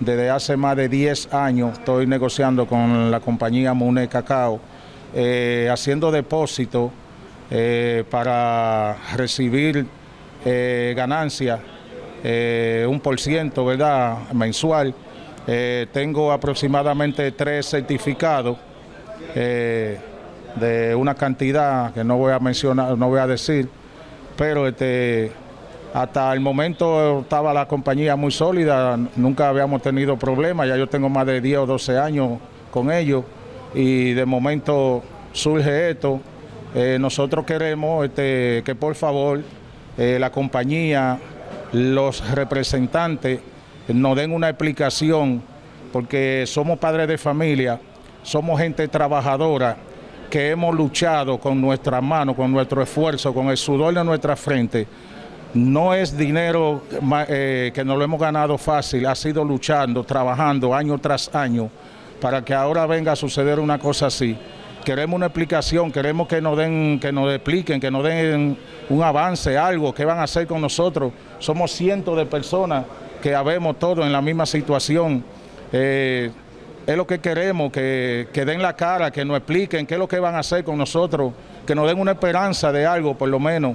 Desde hace más de 10 años estoy negociando con la compañía Mune Cacao, eh, haciendo depósitos eh, para recibir eh, ganancias, un por ciento, ¿verdad?, mensual. tengo aproximadamente tres certificados de una cantidad que no voy a mencionar, no voy a decir, pero este hasta el momento estaba la compañía muy sólida, nunca habíamos tenido problemas, ya yo tengo más de 10 o 12 años con ellos y de momento surge esto. Eh, nosotros queremos este, que por favor eh, la compañía, los representantes nos den una explicación porque somos padres de familia, somos gente trabajadora que hemos luchado con nuestras manos, con nuestro esfuerzo, con el sudor de nuestra frente no es dinero eh, que nos lo hemos ganado fácil, ha sido luchando, trabajando año tras año para que ahora venga a suceder una cosa así. Queremos una explicación, queremos que nos den, que nos expliquen, que nos den un avance, algo, qué van a hacer con nosotros. Somos cientos de personas que habemos todos en la misma situación. Eh, es lo que queremos, que, que den la cara, que nos expliquen qué es lo que van a hacer con nosotros, que nos den una esperanza de algo por lo menos.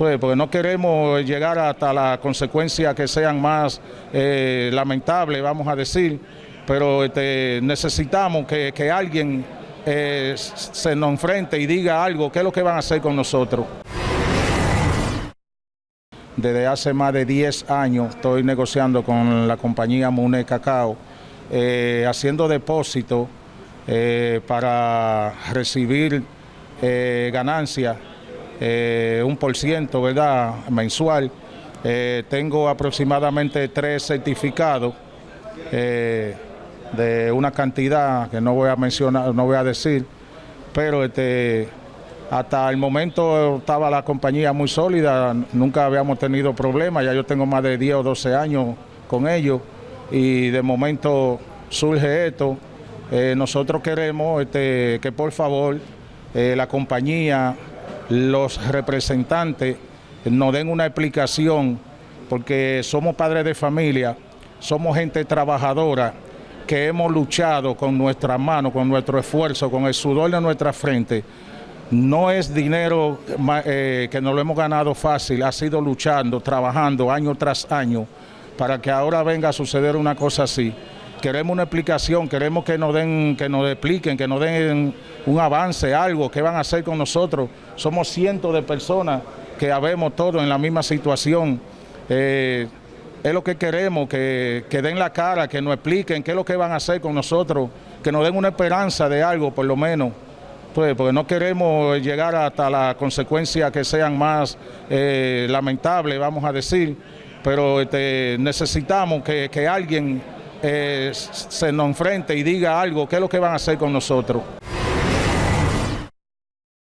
Pues, porque no queremos llegar hasta las consecuencias que sean más eh, lamentables, vamos a decir, pero este, necesitamos que, alguien eh, se nos enfrente y diga algo, qué es lo que van a hacer con nosotros. Desde hace más de 10 años estoy negociando con la compañía Mune Cacao, eh, haciendo depósitos para recibir ganancias eh, un por ciento, ¿verdad?, mensual. Eh, tengo aproximadamente tres certificados eh, de una cantidad que no voy a mencionar, no voy a decir, pero este, hasta el momento estaba la compañía muy sólida, nunca habíamos tenido problemas, ya yo tengo más de 10 o 12 años con ellos y de momento surge esto. nosotros queremos este, que por favor la compañía los representantes nos den una explicación, porque somos padres de familia, somos gente trabajadora, que hemos luchado con nuestras manos, con nuestro esfuerzo, con el sudor de nuestra frente. No es dinero eh, que nos lo hemos ganado fácil, ha sido luchando, trabajando año tras año, para que ahora venga a suceder una cosa así queremos una explicación, queremos que nos den, que nos expliquen, que nos den un avance, algo, qué van a hacer con nosotros. Somos cientos de personas que habemos todos en la misma situación. Eh, es lo que queremos, que, den la cara, que nos expliquen qué es lo que van a hacer con nosotros, que nos den una esperanza de algo, por lo menos. Pues, porque no queremos llegar hasta las consecuencias que sean más eh, lamentables, vamos a decir, pero este, necesitamos que, que alguien eh, se nos enfrente y diga algo, qué es lo que van a hacer con nosotros.